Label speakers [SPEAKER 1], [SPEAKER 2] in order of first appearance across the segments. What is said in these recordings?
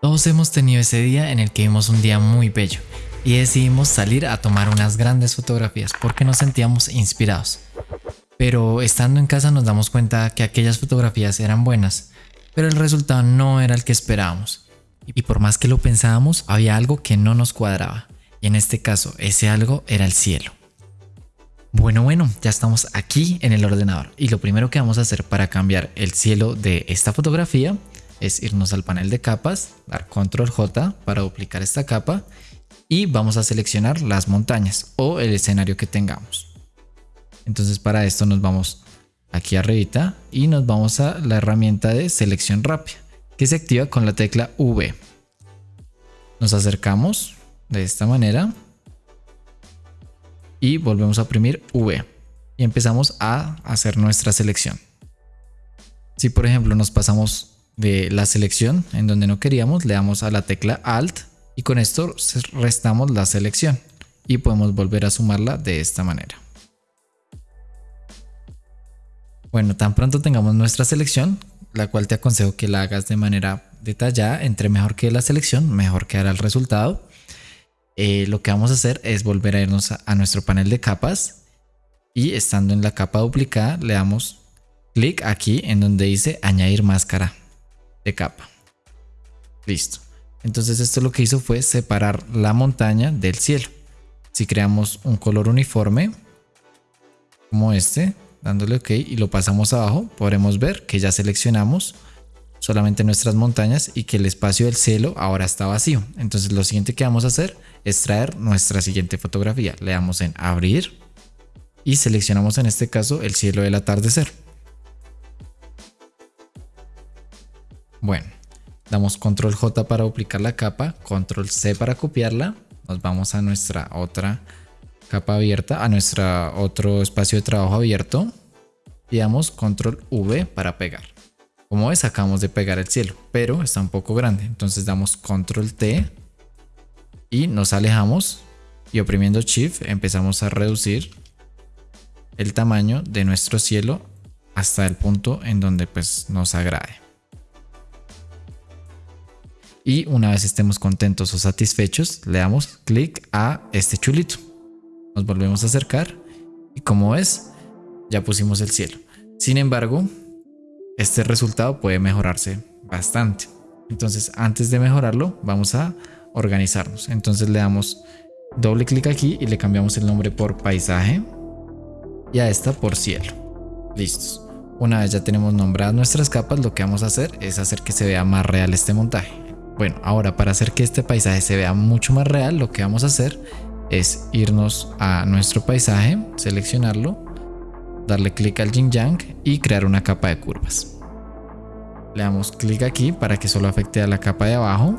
[SPEAKER 1] Todos hemos tenido ese día en el que vimos un día muy bello y decidimos salir a tomar unas grandes fotografías porque nos sentíamos inspirados. Pero estando en casa nos damos cuenta que aquellas fotografías eran buenas, pero el resultado no era el que esperábamos. Y por más que lo pensábamos, había algo que no nos cuadraba. Y en este caso, ese algo era el cielo. Bueno, bueno, ya estamos aquí en el ordenador y lo primero que vamos a hacer para cambiar el cielo de esta fotografía es irnos al panel de capas, dar control J para duplicar esta capa y vamos a seleccionar las montañas o el escenario que tengamos. Entonces para esto nos vamos aquí arribita y nos vamos a la herramienta de selección rápida que se activa con la tecla V. Nos acercamos de esta manera y volvemos a oprimir V y empezamos a hacer nuestra selección. Si por ejemplo nos pasamos de la selección en donde no queríamos, le damos a la tecla Alt y con esto restamos la selección y podemos volver a sumarla de esta manera. Bueno, tan pronto tengamos nuestra selección, la cual te aconsejo que la hagas de manera detallada, entre mejor que la selección, mejor quedará el resultado. Eh, lo que vamos a hacer es volver a irnos a nuestro panel de capas y estando en la capa duplicada le damos clic aquí en donde dice añadir máscara de capa. Listo. Entonces esto lo que hizo fue separar la montaña del cielo. Si creamos un color uniforme, como este, dándole OK y lo pasamos abajo, podremos ver que ya seleccionamos solamente nuestras montañas y que el espacio del cielo ahora está vacío. Entonces lo siguiente que vamos a hacer es traer nuestra siguiente fotografía. Le damos en abrir y seleccionamos en este caso el cielo del atardecer. Bueno, damos control J para duplicar la capa, control C para copiarla, nos vamos a nuestra otra capa abierta, a nuestro otro espacio de trabajo abierto. Y damos control V para pegar. Como ves, acabamos de pegar el cielo, pero está un poco grande, entonces damos control T y nos alejamos. Y oprimiendo shift empezamos a reducir el tamaño de nuestro cielo hasta el punto en donde pues nos agrade y una vez estemos contentos o satisfechos le damos clic a este chulito. Nos volvemos a acercar y como ves ya pusimos el cielo. Sin embargo este resultado puede mejorarse bastante. Entonces antes de mejorarlo vamos a organizarnos. Entonces le damos doble clic aquí y le cambiamos el nombre por paisaje y a esta por cielo. Listos. Una vez ya tenemos nombradas nuestras capas lo que vamos a hacer es hacer que se vea más real este montaje bueno, ahora para hacer que este paisaje se vea mucho más real, lo que vamos a hacer es irnos a nuestro paisaje, seleccionarlo, darle clic al yin yang y crear una capa de curvas. Le damos clic aquí para que solo afecte a la capa de abajo.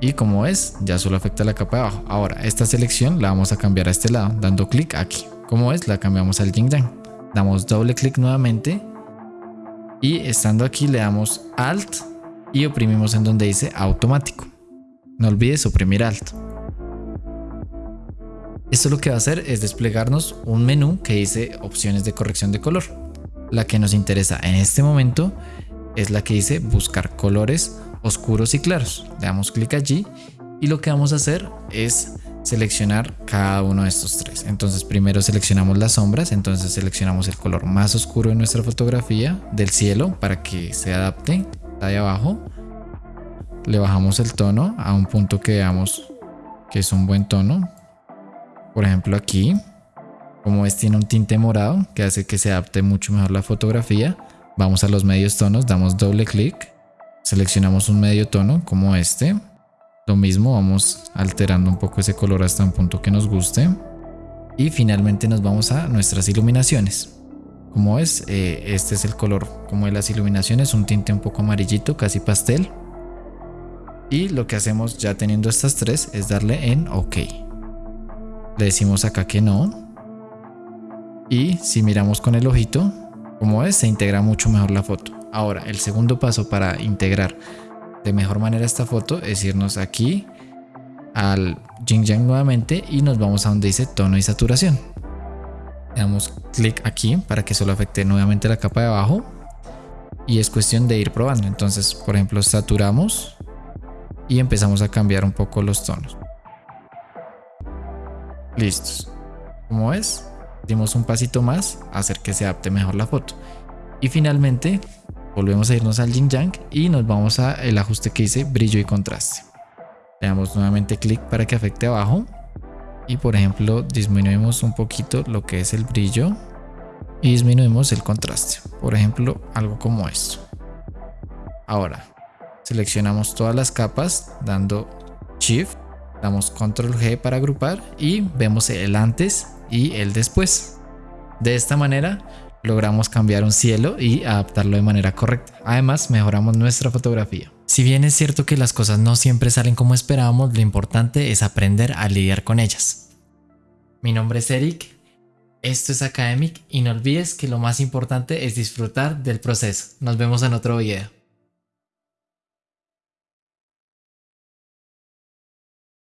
[SPEAKER 1] Y como es, ya solo afecta a la capa de abajo. Ahora, esta selección la vamos a cambiar a este lado, dando clic aquí. Como es, la cambiamos al yin yang. Damos doble clic nuevamente. Y estando aquí le damos Alt y oprimimos en donde dice automático. No olvides oprimir alto. Esto lo que va a hacer es desplegarnos un menú que dice opciones de corrección de color. La que nos interesa en este momento es la que dice buscar colores oscuros y claros. Le damos clic allí y lo que vamos a hacer es seleccionar cada uno de estos tres. Entonces primero seleccionamos las sombras, entonces seleccionamos el color más oscuro de nuestra fotografía del cielo para que se adapte de abajo le bajamos el tono a un punto que veamos que es un buen tono. Por ejemplo aquí como es tiene un tinte morado que hace que se adapte mucho mejor la fotografía vamos a los medios tonos damos doble clic seleccionamos un medio tono como este. Lo mismo vamos alterando un poco ese color hasta un punto que nos guste. Y finalmente nos vamos a nuestras iluminaciones como es, eh, este es el color como de las iluminaciones, un tinte un poco amarillito, casi pastel. Y lo que hacemos ya teniendo estas tres es darle en OK. Le decimos acá que no. Y si miramos con el ojito, como es, se integra mucho mejor la foto. Ahora, el segundo paso para integrar de mejor manera esta foto es irnos aquí al Jing Yang nuevamente y nos vamos a donde dice tono y saturación. Le damos clic aquí para que solo afecte nuevamente la capa de abajo. y es cuestión de ir probando. Entonces, por ejemplo, saturamos y empezamos a cambiar un poco los tonos. Listos. Como ves, dimos un pasito más a hacer que se adapte mejor la foto. Y finalmente, volvemos a irnos al Yin y nos vamos a el ajuste que dice brillo y contraste. Le damos nuevamente clic para que afecte abajo y por ejemplo disminuimos un poquito lo que es el brillo y disminuimos el contraste. Por ejemplo, algo como esto. Ahora, seleccionamos todas las capas dando Shift, damos Control G para agrupar y vemos el antes y el después. De esta manera logramos cambiar un cielo y adaptarlo de manera correcta. Además, mejoramos nuestra fotografía. Si bien es cierto que las cosas no siempre salen como esperábamos, lo importante es aprender a lidiar con ellas. Mi nombre es Eric, esto es Academic y no olvides que lo más importante es disfrutar del proceso. Nos vemos en otro video.